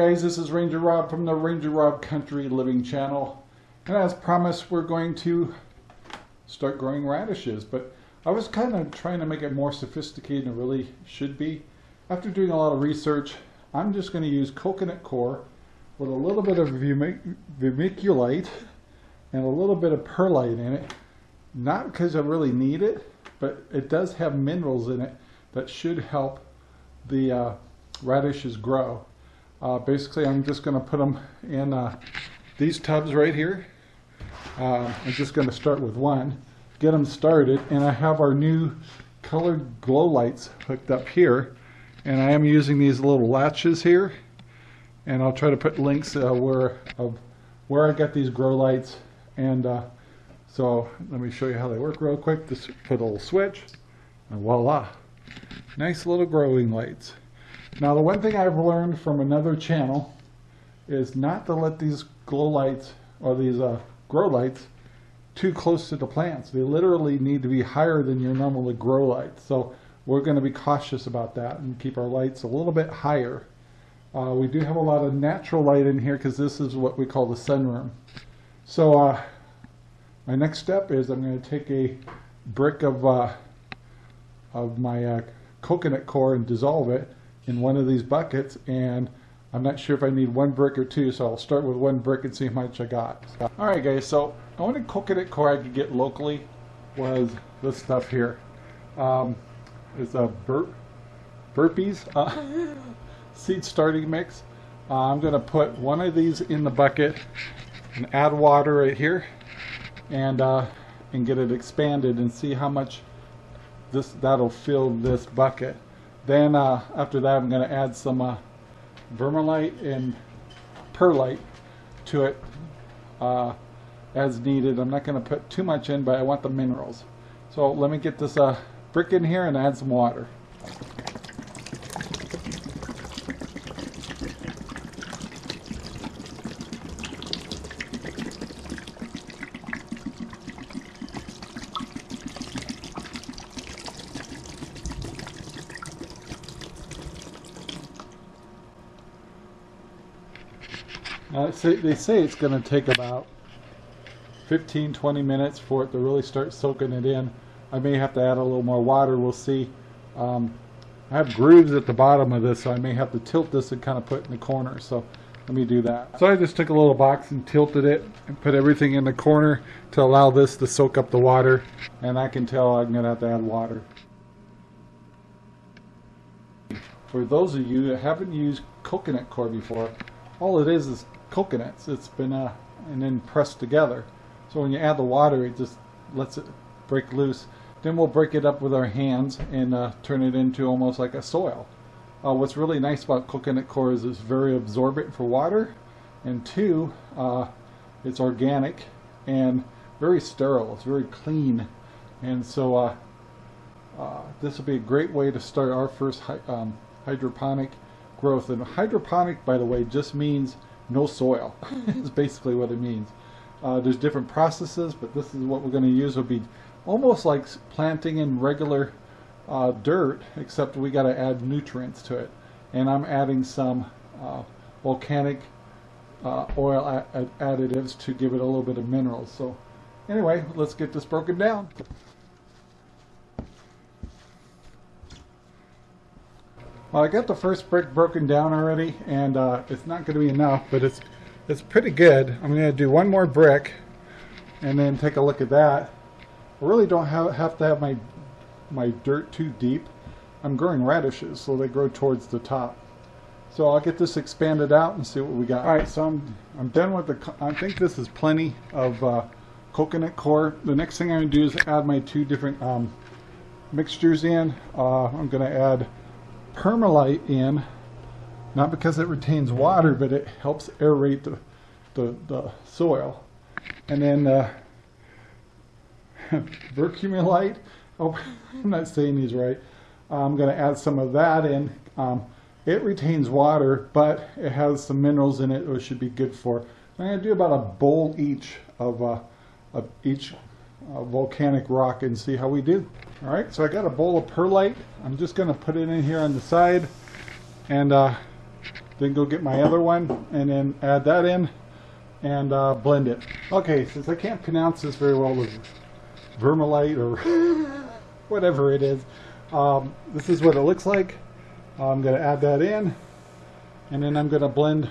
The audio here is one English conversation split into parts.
guys, this is Ranger Rob from the Ranger Rob Country Living channel. And as promised, we're going to start growing radishes. But I was kind of trying to make it more sophisticated than it really should be. After doing a lot of research, I'm just going to use coconut coir with a little bit of vermiculite and a little bit of perlite in it. Not because I really need it, but it does have minerals in it that should help the uh, radishes grow. Uh, basically, I'm just going to put them in uh, these tubs right here. Uh, I'm just going to start with one, get them started, and I have our new colored glow lights hooked up here. And I am using these little latches here, and I'll try to put links uh, where of where I got these grow lights. And uh, so let me show you how they work real quick. Just put a little switch, and voila, nice little growing lights. Now the one thing I've learned from another channel is not to let these glow lights or these uh, grow lights too close to the plants. They literally need to be higher than your normal grow lights. So we're going to be cautious about that and keep our lights a little bit higher. Uh, we do have a lot of natural light in here because this is what we call the sunroom. So uh, my next step is I'm going to take a brick of, uh, of my uh, coconut coir and dissolve it in one of these buckets and I'm not sure if I need one brick or two so I'll start with one brick and see how much I got. Alright guys so the only coconut coir I could get locally was this stuff here. Um, it's a bur Burpee's uh, seed starting mix. Uh, I'm going to put one of these in the bucket and add water right here and uh, and get it expanded and see how much this that'll fill this bucket. Then uh, after that I'm going to add some uh, vermilite and perlite to it uh, as needed. I'm not going to put too much in but I want the minerals. So let me get this uh, brick in here and add some water. Uh, they say it's going to take about 15 20 minutes for it to really start soaking it in. I may have to add a little more water, we'll see. Um, I have grooves at the bottom of this, so I may have to tilt this and kind of put it in the corner. So let me do that. So I just took a little box and tilted it and put everything in the corner to allow this to soak up the water. And I can tell I'm going to have to add water. For those of you that haven't used coconut coir before, all it is is coconuts. It's been uh, and then pressed together. So when you add the water, it just lets it break loose. Then we'll break it up with our hands and uh, turn it into almost like a soil. Uh, what's really nice about coconut coir is it's very absorbent for water, and two, uh, it's organic and very sterile. It's very clean, and so uh, uh, this will be a great way to start our first um, hydroponic growth. And hydroponic, by the way, just means no soil. is basically what it means. Uh, there's different processes, but this is what we're going to use. Will be almost like planting in regular uh, dirt, except we got to add nutrients to it. And I'm adding some uh, volcanic uh, oil additives to give it a little bit of minerals. So anyway, let's get this broken down. Well, I got the first brick broken down already, and uh, it's not going to be enough, but it's it's pretty good. I'm going to do one more brick, and then take a look at that. I really don't have, have to have my my dirt too deep. I'm growing radishes, so they grow towards the top. So I'll get this expanded out and see what we got. All right, so I'm I'm done with the. I think this is plenty of uh, coconut coir. The next thing I'm going to do is add my two different um, mixtures in. Uh, I'm going to add perlite in, not because it retains water, but it helps aerate the, the, the soil. And then uh, vermicomylite, oh, I'm not saying these right. I'm going to add some of that in. Um, it retains water, but it has some minerals in it which should be good for. I'm going to do about a bowl each of, uh, of each uh, volcanic rock and see how we do. All right, so I got a bowl of perlite. I'm just going to put it in here on the side and uh, then go get my other one and then add that in and uh, blend it. Okay, since I can't pronounce this very well with vermilite or whatever it is, um, this is what it looks like. I'm going to add that in and then I'm going to blend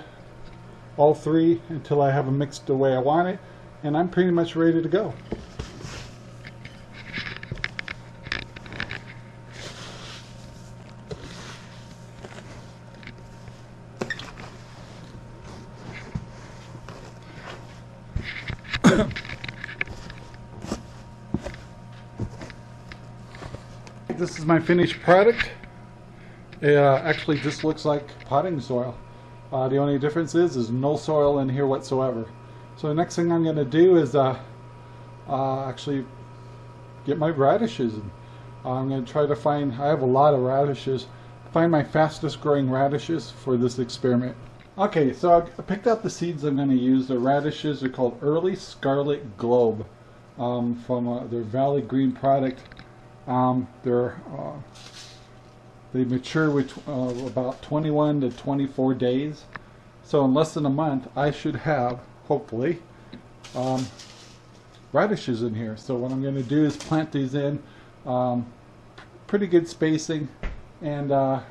all three until I have them mixed the way I want it and I'm pretty much ready to go. This is my finished product. It uh, actually just looks like potting soil. Uh, the only difference is there's no soil in here whatsoever. So the next thing I'm going to do is uh, uh, actually get my radishes. And I'm going to try to find, I have a lot of radishes, find my fastest growing radishes for this experiment. Okay, so I picked out the seeds I'm going to use. The radishes are called Early Scarlet Globe um, from uh, their Valley Green product. Um, they're uh, they mature with uh, about 21 to 24 days. So in less than a month, I should have, hopefully, um, radishes in here. So what I'm going to do is plant these in um, pretty good spacing and uh,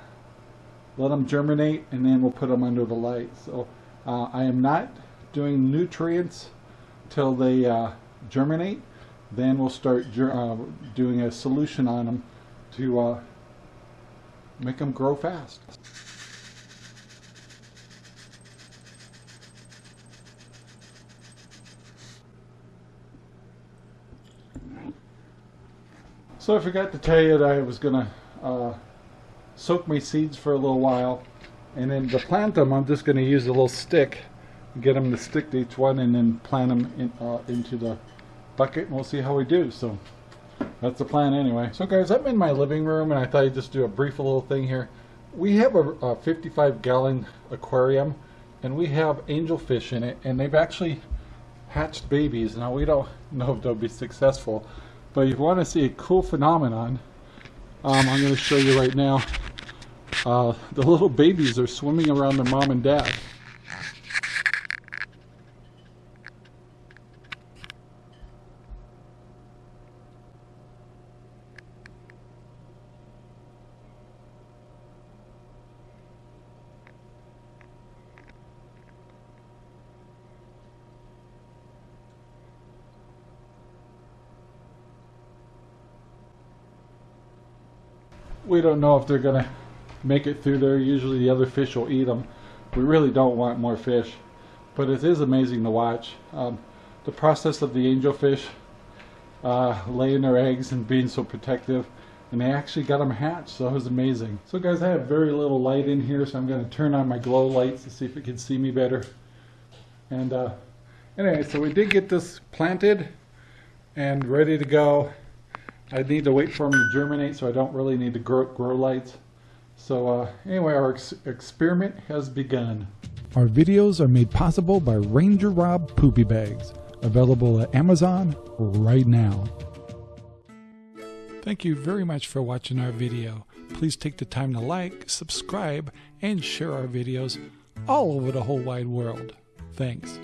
let them germinate and then we'll put them under the light. So uh, I am not doing nutrients till they uh, germinate. Then we'll start uh, doing a solution on them to uh, make them grow fast. So I forgot to tell you that I was going to uh, soak my seeds for a little while and then to plant them I'm just going to use a little stick get them to stick to each one and then plant them in, uh, into the bucket and we'll see how we do so that's the plan anyway. So guys I'm in my living room and I thought I'd just do a brief little thing here. We have a, a 55 gallon aquarium and we have angelfish in it and they've actually hatched babies. Now we don't know if they'll be successful but if you want to see a cool phenomenon um, I'm going to show you right now uh, the little babies are swimming around their mom and dad we don't know if they're going to make it through there. Usually the other fish will eat them. We really don't want more fish. But it is amazing to watch. Um, the process of the angelfish uh, laying their eggs and being so protective. And they actually got them hatched, so it was amazing. So guys, I have very little light in here, so I'm going to turn on my glow lights to see if it can see me better. And uh, anyway, so we did get this planted and ready to go. I need to wait for them to germinate, so I don't really need to grow, grow lights. So uh, anyway, our ex experiment has begun. Our videos are made possible by Ranger Rob Poopy Bags, available at Amazon right now. Thank you very much for watching our video. Please take the time to like, subscribe, and share our videos all over the whole wide world. Thanks.